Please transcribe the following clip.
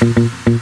Gracias.